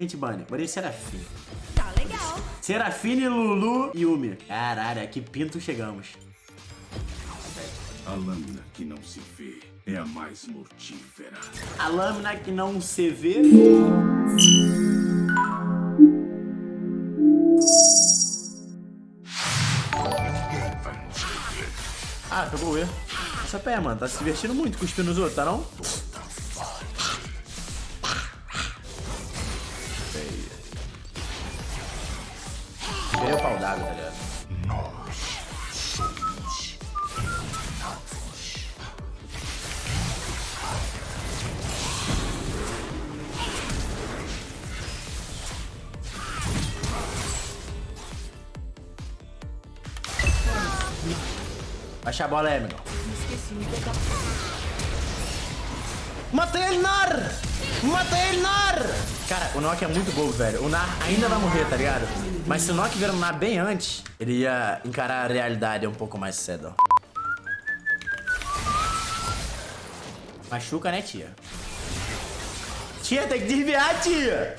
Gente, Bunny, bora em Serafim. Tá legal. Serafine, Lulu e Yumi. Caralho, que pinto chegamos. A lâmina que não se vê é a mais mortífera. A lâmina que não se vê. Ah, pegou o E. Essa pé, mano. Tá se divertindo muito cuspindo nos outros, tá não? Baixa a bola aí, amigo. Matei ele, Nar! Matei ele, Nar! Cara, o Nock é muito bobo, velho. O Nar ainda vai morrer, tá ligado? Mas se o Nock virar um Nar bem antes, ele ia encarar a realidade um pouco mais cedo. Machuca, né, tia? Tia, tem que desviar, tia!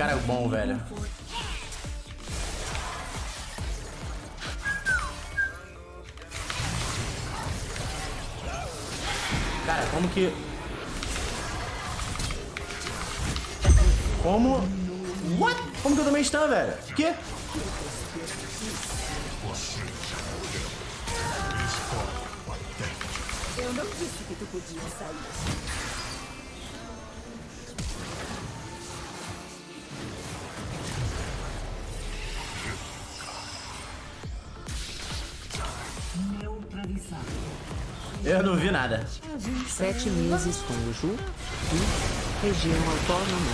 Cara, é bom, velho. Cara, como que... Como... What? Como que eu tomei stun, velho? Que? Eu não disse que tu podia sair. Eu não vi nada. Sete meses com o Ju. E região autônoma.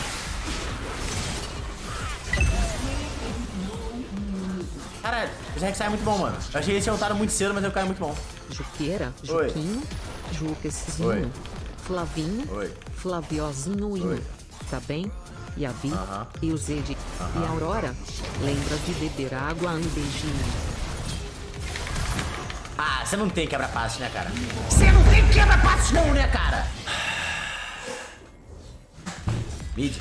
Caralho, o Rex é muito bom, mano. Eu achei esse ultado muito cedo, mas o cara é muito bom. Juqueira, Oi. Juquinho, Juquezinho. Flavinho, Oi. Flaviozinho, Oi. tá bem? E a Vi, Aham. e o Zed, e a Aurora. Lembra de beber água um beijinho. Ah, você não tem quebra-passo, né, cara? Você não tem quebra-passo não, né, cara? Mid.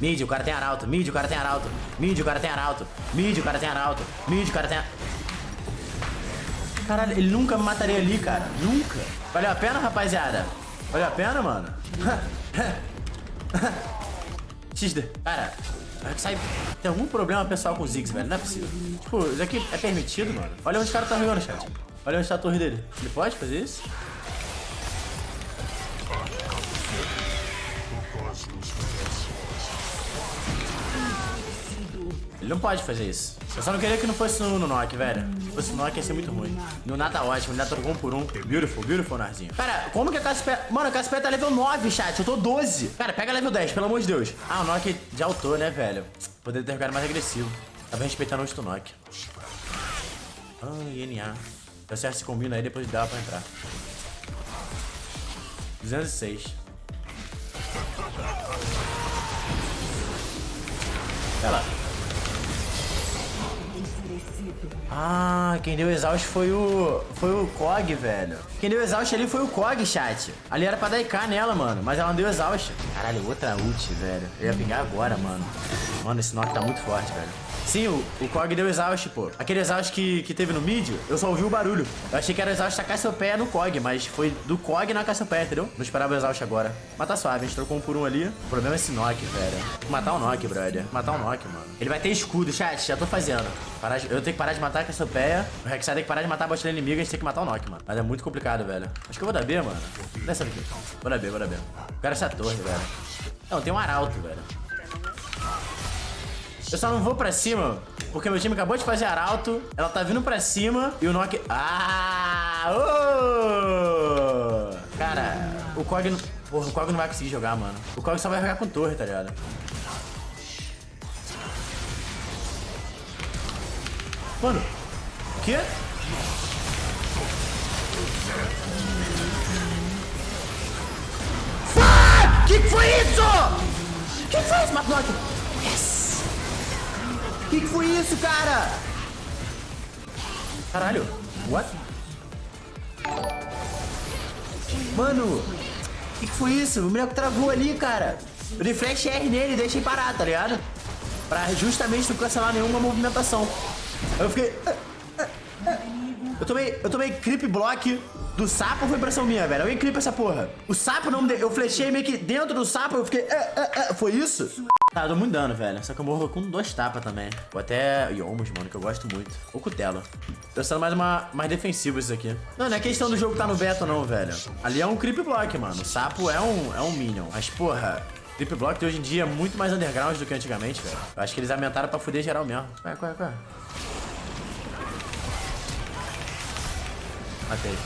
Mid, o cara tem arauto. Mid, o cara tem arauto. Mid, o cara tem arauto. Mid, o cara tem arauto. Mid, o cara tem... Caralho, ele nunca me mataria ali, cara. Nunca. Valeu a pena, rapaziada? Valeu a pena, mano? XD. Cara, sai... tem algum problema pessoal com o Ziggs, velho. Não é possível. Tipo, isso aqui é permitido, mano. Olha onde o cara tá jogando, chat. Olha onde tá a torre dele. Ele pode fazer isso? Ele não pode fazer isso. Eu só não queria que não fosse no, no velho. Se fosse no Nock ia ser muito ruim. No Nata tá ótimo, trocou um por um. Beautiful, beautiful, Narzinho. Cara, como que a Casper... Mano, a Casper tá level 9, chat. Eu tô 12. Cara, pega level 10, pelo amor de Deus. Ah, o Nock já altou, né, velho? Poderia ter jogado mais agressivo. Tava respeitando o Nock. Ah, INA. CS se combina aí, depois dá pra entrar. 206. Olha lá. Ah, quem deu exaust foi o. Foi o Kog, velho. Quem deu exaust ali foi o Kog, chat. Ali era pra dar IK nela, mano. Mas ela não deu exaust. Caralho, outra ult, velho. Eu ia pegar agora, mano. Mano, esse knock tá muito forte, velho. Sim, o, o deu exaust, pô. Aquele exaust que, que teve no mid, eu só ouvi o barulho. Eu achei que era o exaust da Cassiopeia no Kog, mas foi do Kog na Cassiopeia, entendeu? Não esperava o exaust agora. Mas tá suave, a gente trocou um por um ali. O problema é esse knock, velho. Matar o knock, brother. Matar o knock, mano. Ele vai ter escudo, chat, já tô fazendo. Parar de- eu tenho que parar de matar a Cassiopeia. O Rek'Sai tem que parar de matar a botlane inimiga, a gente tem que matar o knock, mano. Mas é muito complicado, velho. Acho que eu vou dar B, mano. Dessa daqui. Vou dar B, vou dar B. Eu quero essa torre, velho. Não, tem um arauto, velho. Eu só não vou pra cima, porque meu time acabou de fazer arauto, ela tá vindo pra cima e o Nock... Ah! ô! Cara, o Kog... não- Porra, o Kog não vai conseguir jogar, mano. O Kog só vai jogar com torre, tá ligado? Mano, o quê? Fuck! Que que foi isso? Que que foi isso, Matlock? Que que foi isso, cara? Caralho. What? Mano, que, que foi isso? O boneco travou ali, cara. Eu dei flash R nele e deixei parar, tá ligado? Pra justamente não cancelar nenhuma movimentação. Eu fiquei... ah, ah, ah. Eu tomei, eu tomei creep block do sapo foi impressão minha, velho. Alguém clipa essa porra. O sapo não me deu. Eu flechei meio que dentro do sapo, eu fiquei. Ah, ah, ah. Foi isso? Tá, eu dou muito dano, velho. Só que eu morro com dois tapas também. Ou até Yomos, mano, que eu gosto muito. Ou Cutelo. Tô sendo mais, uma, mais defensivo isso aqui. Não, não é questão do jogo tá no beta, não, velho. Ali é um creep block, mano. O sapo é um, é um minion. Mas, porra, creep block hoje em dia é muito mais underground do que antigamente, velho. Eu acho que eles aumentaram pra fuder geral mesmo. É, qual é? Matei.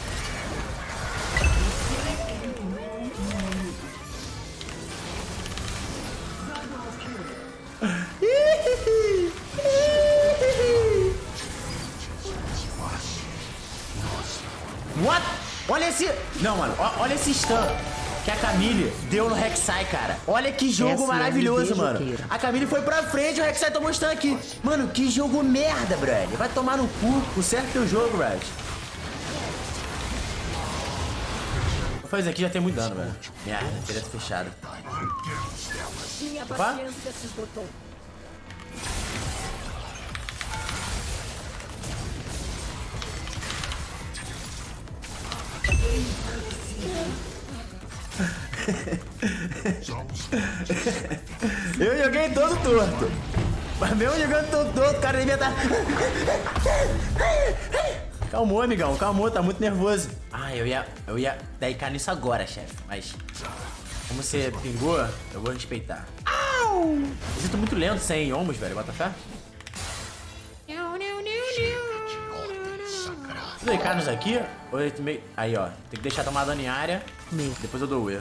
Olha esse... Não, mano. Olha esse stun que a Camille deu no Rek'Sai, cara. Olha que jogo Essa é maravilhoso, MV mano. A Camille foi pra frente e o Rek'Sai tomou stun aqui. Mano, que jogo merda, brother. Vai tomar no cu. O certo é o jogo. Vou fazer aqui já tem muito dano, velho. Merda, teria fechado. Opa. Eu joguei todo torto. Mas mesmo jogando todo torto, o cara devia estar... Calmou, amigão, calmou, tá muito nervoso. Ah, eu ia, eu ia dar nisso agora, chefe. Mas, como você pingou, eu vou respeitar. Au! Eu sinto muito lento sem ombros, velho, bota fé. Aí, Carlos aqui? Ou meio... Aí, ó. Tem que deixar tomar dano em área. Depois eu dou o E.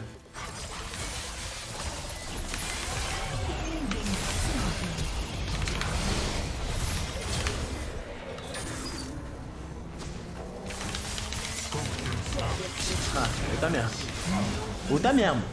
Ulta mesmo. Ulta mesmo.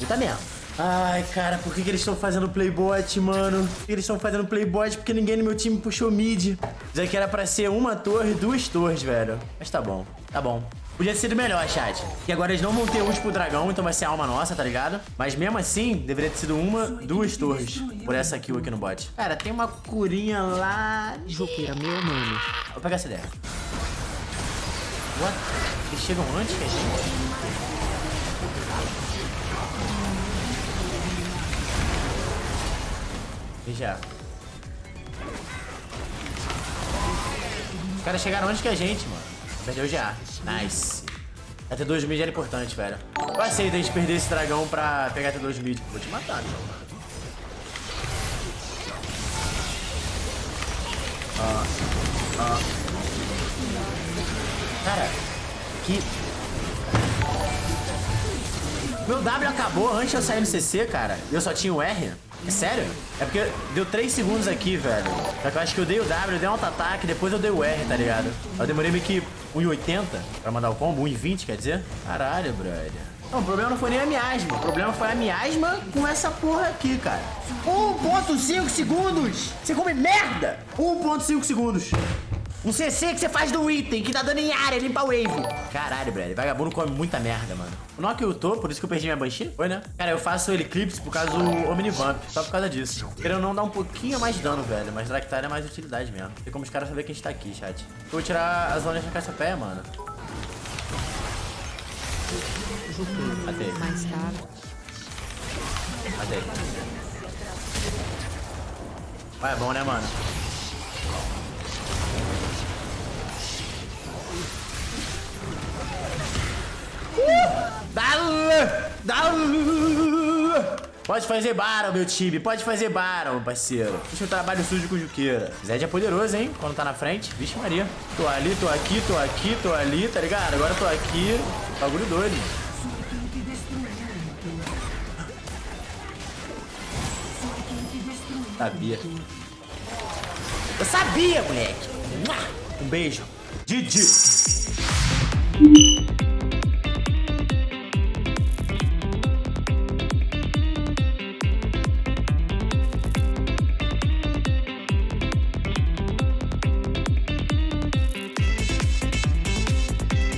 Ulta mesmo. Ai, cara, por que, que eles estão fazendo playbot, mano? Por que eles estão fazendo playbot? Porque ninguém no meu time puxou mid. Já que era pra ser uma torre, duas torres, velho. Mas tá bom, tá bom. Podia ter sido melhor, chat. Que agora eles não vão ter ult pro dragão, então vai ser alma nossa, tá ligado? Mas mesmo assim, deveria ter sido uma, duas torres. Por essa kill aqui no bot. Cara, tem uma curinha lá... Joqueira, meu mano. Vou pegar essa ideia. What? Eles chegam antes que a gente? Já. Os caras chegaram antes que a gente, mano. Perdeu já. Nice. A T2 mid era importante, velho. Eu aceito a gente perder esse dragão pra pegar a T2 mid. Vou te matar, meu mano. Cara, que... Meu W acabou antes de eu sair no CC, cara. E eu só tinha o R. É sério? É porque deu 3 segundos aqui, velho. Só que eu acho que eu dei o W, eu dei um auto-ataque, depois eu dei o R, tá ligado? Eu demorei meio que 1,80 pra mandar o combo, 1,20 quer dizer? Caralho, brother. Não, o problema não foi nem a miasma. O problema foi a miasma com essa porra aqui, cara. 1.5 segundos! Você come merda! 1.5 segundos. Um CC que você faz do item, que tá dando em área, limpa wave. Caralho, brother. Vagabundo come muita merda, mano. O Nock ultou, por isso que eu perdi minha Banshee. Foi, né? Cara, eu faço ele Eclipse por causa do Omnivamp. Só por causa disso. Querendo não dar um pouquinho mais de dano, velho. Mas Draktar é mais utilidade mesmo. Tem como os caras saber que a gente tá aqui, chat. Eu vou tirar as zonas da caça-pé, mano. Matei. Mais tarde. Matei. Vai, é bom, né, mano? Dá! Dá! Pode fazer Baron, meu time. Pode fazer Baron, parceiro. Deixa o trabalho sujo com o Juqueira. Zed é poderoso, hein? Quando tá na frente. Vixe Maria. Tô ali, tô aqui, tô aqui, tô ali, tá ligado? Agora tô aqui. Bagulho doido. Sabia. Eu sabia, moleque. Um beijo. Didi.